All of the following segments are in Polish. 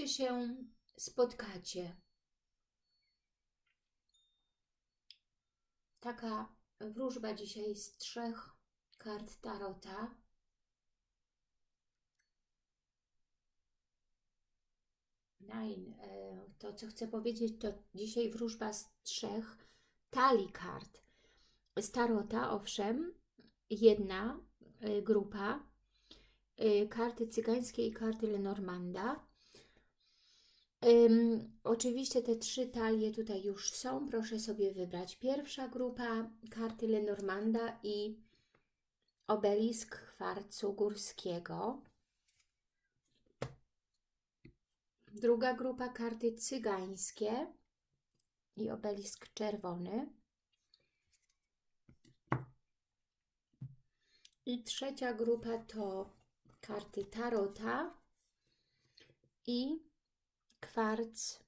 czy się spotkacie. Taka wróżba dzisiaj z trzech kart Tarota. Nine. To, co chcę powiedzieć, to dzisiaj wróżba z trzech talii kart. Z Tarota, owszem, jedna e, grupa, e, karty cygańskie i karty Lenormanda. Um, oczywiście te trzy talie tutaj już są, proszę sobie wybrać. Pierwsza grupa, karty Lenormanda i obelisk kwarcu górskiego. Druga grupa, karty cygańskie i obelisk czerwony. I trzecia grupa to karty tarota i kwarc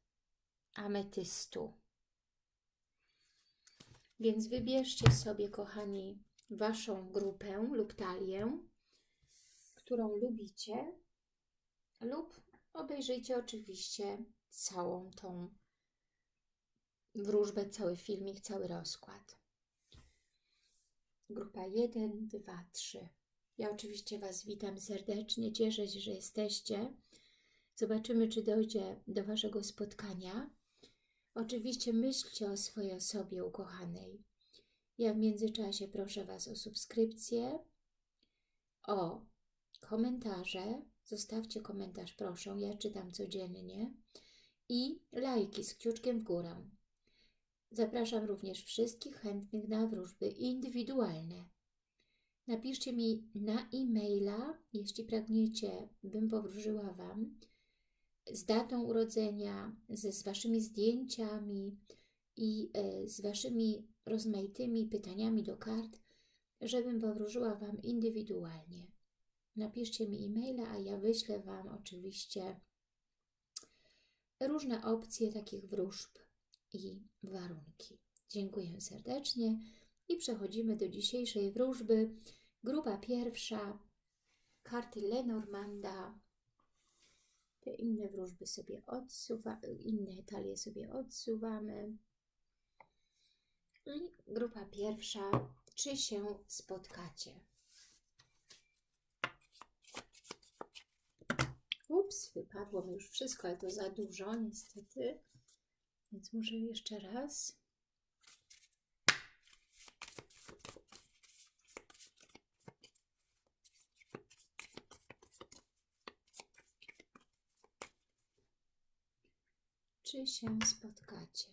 ametystu. Więc wybierzcie sobie, kochani, Waszą grupę lub talię, którą lubicie lub obejrzyjcie oczywiście całą tą wróżbę, cały filmik, cały rozkład. Grupa 1, 2, 3. Ja oczywiście Was witam serdecznie, cieszę się, że jesteście. Zobaczymy, czy dojdzie do Waszego spotkania. Oczywiście myślcie o swojej osobie ukochanej. Ja w międzyczasie proszę Was o subskrypcję, o komentarze. Zostawcie komentarz, proszę. Ja czytam codziennie. I lajki z kciuczkiem w górę. Zapraszam również wszystkich chętnych na wróżby indywidualne. Napiszcie mi na e-maila, jeśli pragniecie, bym powróżyła Wam, z datą urodzenia, ze, z Waszymi zdjęciami i e, z Waszymi rozmaitymi pytaniami do kart, żebym powróżyła Wam indywidualnie. Napiszcie mi e-maila, a ja wyślę Wam oczywiście różne opcje takich wróżb i warunki. Dziękuję serdecznie i przechodzimy do dzisiejszej wróżby. Grupa pierwsza, karty Lenormanda. Te inne wróżby sobie odsuwamy, inne talie sobie odsuwamy. I grupa pierwsza, czy się spotkacie? Ups, wypadło mi już wszystko, ale to za dużo niestety. Więc może jeszcze raz. Czy się spotkacie?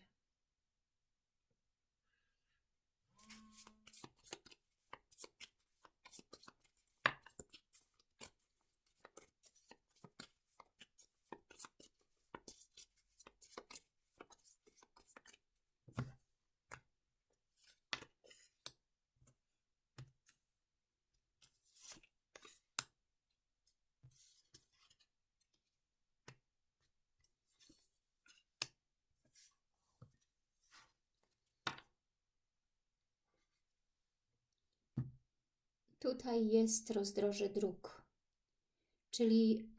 Tutaj jest rozdroże dróg, czyli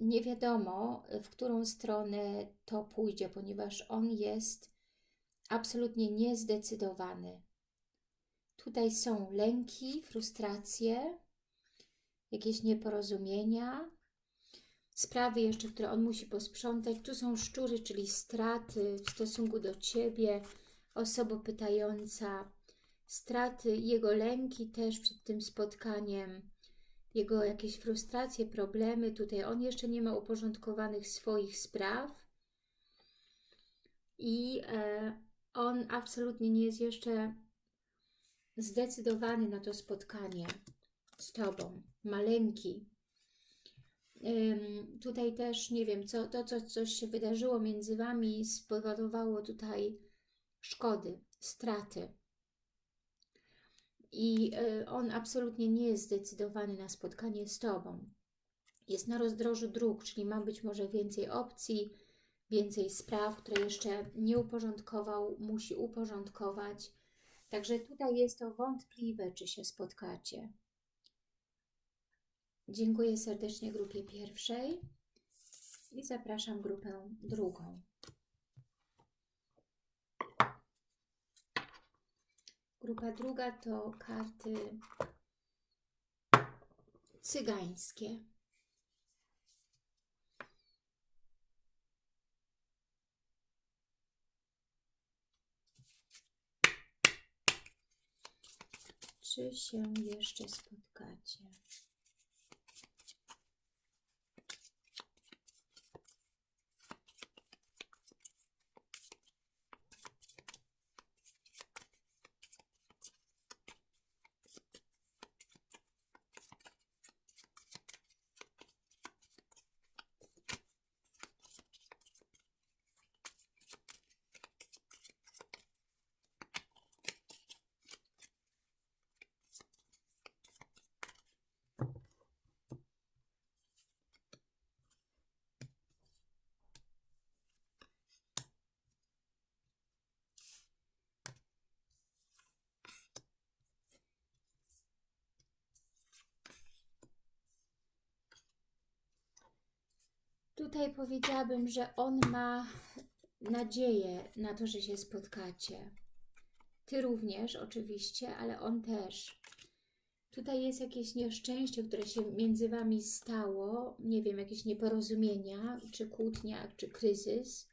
nie wiadomo, w którą stronę to pójdzie, ponieważ on jest absolutnie niezdecydowany. Tutaj są lęki, frustracje, jakieś nieporozumienia, sprawy jeszcze, które on musi posprzątać. Tu są szczury, czyli straty w stosunku do Ciebie, osoba pytająca, straty, jego lęki też przed tym spotkaniem, jego jakieś frustracje, problemy. Tutaj on jeszcze nie ma uporządkowanych swoich spraw i e, on absolutnie nie jest jeszcze zdecydowany na to spotkanie z Tobą. Ma lęki. Ym, tutaj też, nie wiem, co, to, co coś się wydarzyło między Wami spowodowało tutaj szkody, straty i e, on absolutnie nie jest zdecydowany na spotkanie z Tobą. Jest na rozdrożu dróg, czyli ma być może więcej opcji, więcej spraw, które jeszcze nie uporządkował, musi uporządkować. Także tutaj jest to wątpliwe, czy się spotkacie. Dziękuję serdecznie grupie pierwszej. I zapraszam grupę drugą. Grupa druga to karty cygańskie. Czy się jeszcze spotkacie? Tutaj powiedziałabym, że on ma nadzieję na to, że się spotkacie. Ty również oczywiście, ale on też. Tutaj jest jakieś nieszczęście, które się między Wami stało, nie wiem, jakieś nieporozumienia, czy kłótnia, czy kryzys.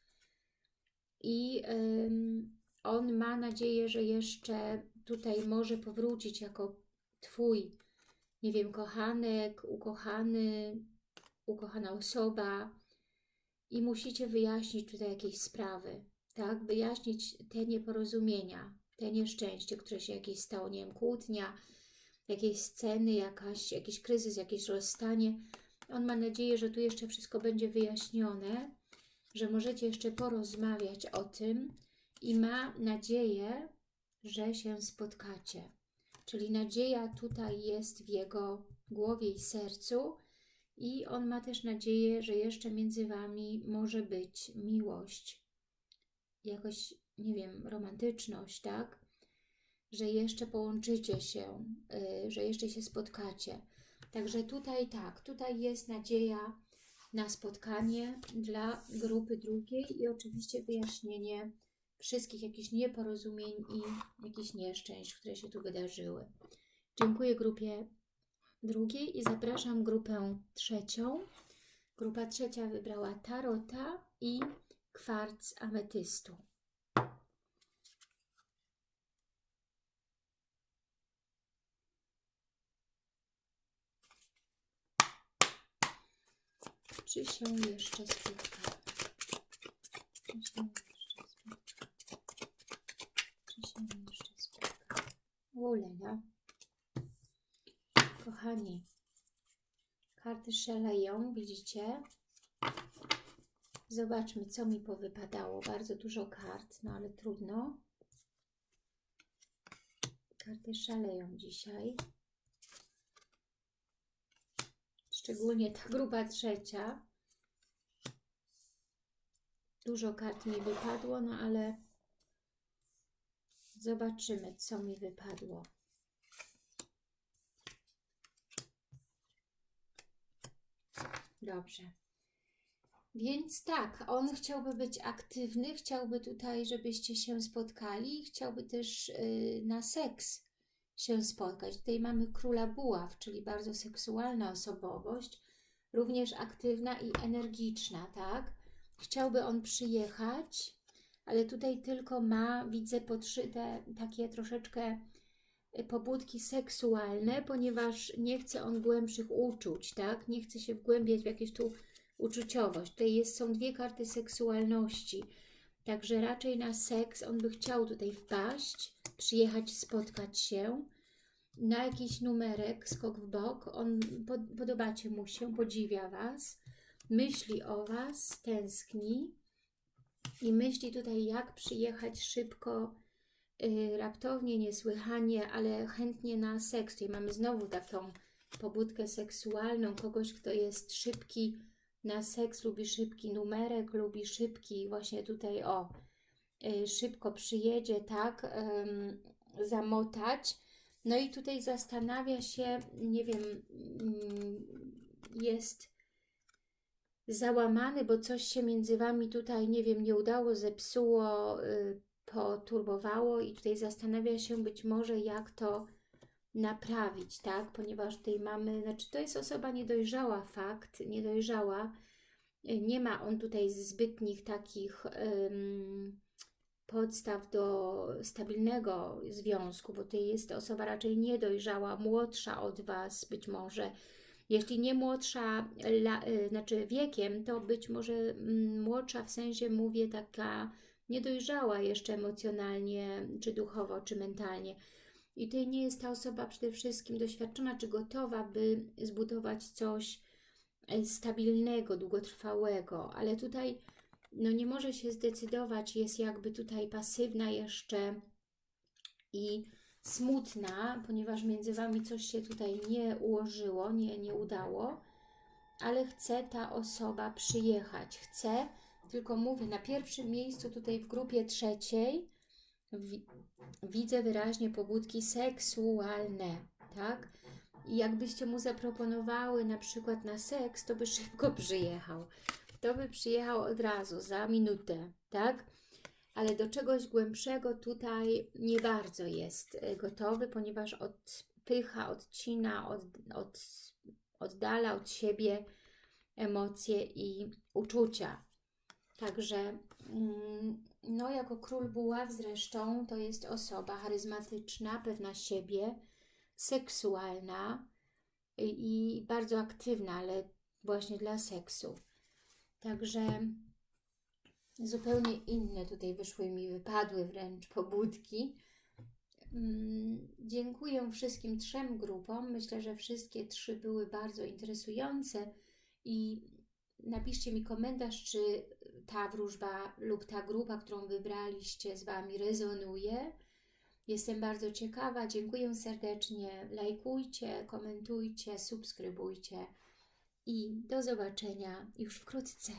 I ym, on ma nadzieję, że jeszcze tutaj może powrócić jako Twój, nie wiem, kochanek, ukochany, ukochana osoba i musicie wyjaśnić tutaj jakieś sprawy, tak? Wyjaśnić te nieporozumienia, te nieszczęście, które się jakieś stało, nie wiem, kłótnia, jakieś sceny, jakaś, jakiś kryzys, jakieś rozstanie. On ma nadzieję, że tu jeszcze wszystko będzie wyjaśnione, że możecie jeszcze porozmawiać o tym i ma nadzieję, że się spotkacie. Czyli nadzieja tutaj jest w jego głowie i sercu, i on ma też nadzieję, że jeszcze między Wami może być miłość, jakoś, nie wiem, romantyczność, tak? Że jeszcze połączycie się, yy, że jeszcze się spotkacie. Także tutaj tak, tutaj jest nadzieja na spotkanie dla grupy drugiej i oczywiście wyjaśnienie wszystkich jakichś nieporozumień i jakichś nieszczęść, które się tu wydarzyły. Dziękuję grupie drugiej i zapraszam grupę trzecią. Grupa trzecia wybrała tarota i kwarc ametystu. Czy się jeszcze spotkamy? Czy się jeszcze spotkamy? Czy się jeszcze spotkamy? Ulela. Kochani, karty szaleją, widzicie? Zobaczmy, co mi powypadało. Bardzo dużo kart, no ale trudno. Karty szaleją dzisiaj. Szczególnie ta grupa trzecia. Dużo kart mi wypadło, no ale zobaczymy, co mi wypadło. Dobrze. Więc tak, on chciałby być aktywny, chciałby tutaj, żebyście się spotkali, chciałby też yy, na seks się spotkać. Tutaj mamy króla buław, czyli bardzo seksualna osobowość, również aktywna i energiczna, tak? Chciałby on przyjechać, ale tutaj tylko ma, widzę, podszyte takie troszeczkę pobudki seksualne, ponieważ nie chce on głębszych uczuć, tak? Nie chce się wgłębiać w jakieś tu uczuciowość. Tutaj jest, są dwie karty seksualności, także raczej na seks on by chciał tutaj wpaść, przyjechać, spotkać się na jakiś numerek, skok w bok. On, pod, podobacie mu się, podziwia Was, myśli o Was, tęskni i myśli tutaj, jak przyjechać szybko, raptownie, niesłychanie, ale chętnie na seks. Tutaj mamy znowu taką pobudkę seksualną, kogoś, kto jest szybki na seks, lubi szybki numerek, lubi szybki, właśnie tutaj o, y, szybko przyjedzie, tak, zamotać. No i tutaj zastanawia się, nie wiem, mm, jest załamany, bo coś się między Wami tutaj, nie wiem, nie udało, zepsuło, y, poturbowało i tutaj zastanawia się być może jak to naprawić, tak? Ponieważ tej mamy, znaczy to jest osoba niedojrzała, fakt, niedojrzała. Nie ma on tutaj zbytnich takich ym, podstaw do stabilnego związku, bo to jest osoba raczej niedojrzała, młodsza od Was być może. Jeśli nie młodsza, la, y, znaczy wiekiem, to być może mm, młodsza w sensie mówię taka niedojrzała jeszcze emocjonalnie, czy duchowo, czy mentalnie. I tutaj nie jest ta osoba przede wszystkim doświadczona, czy gotowa, by zbudować coś e, stabilnego, długotrwałego, ale tutaj no nie może się zdecydować, jest jakby tutaj pasywna jeszcze i smutna, ponieważ między Wami coś się tutaj nie ułożyło, nie, nie udało, ale chce ta osoba przyjechać, chce, tylko mówię, na pierwszym miejscu tutaj w grupie trzeciej wi widzę wyraźnie pobudki seksualne, tak? I jakbyście mu zaproponowały na przykład na seks, to by szybko przyjechał. To by przyjechał od razu, za minutę, tak? Ale do czegoś głębszego tutaj nie bardzo jest y, gotowy, ponieważ odpycha, odcina, od, od, oddala od siebie emocje i uczucia. Także, mm, no jako król buław zresztą, to jest osoba charyzmatyczna, pewna siebie, seksualna i, i bardzo aktywna, ale właśnie dla seksu. Także zupełnie inne tutaj wyszły mi, wypadły wręcz pobudki. Mm, Dziękuję wszystkim trzem grupom. Myślę, że wszystkie trzy były bardzo interesujące i napiszcie mi komentarz, czy ta wróżba lub ta grupa, którą wybraliście z Wami rezonuje. Jestem bardzo ciekawa. Dziękuję serdecznie. Lajkujcie, komentujcie, subskrybujcie i do zobaczenia już wkrótce.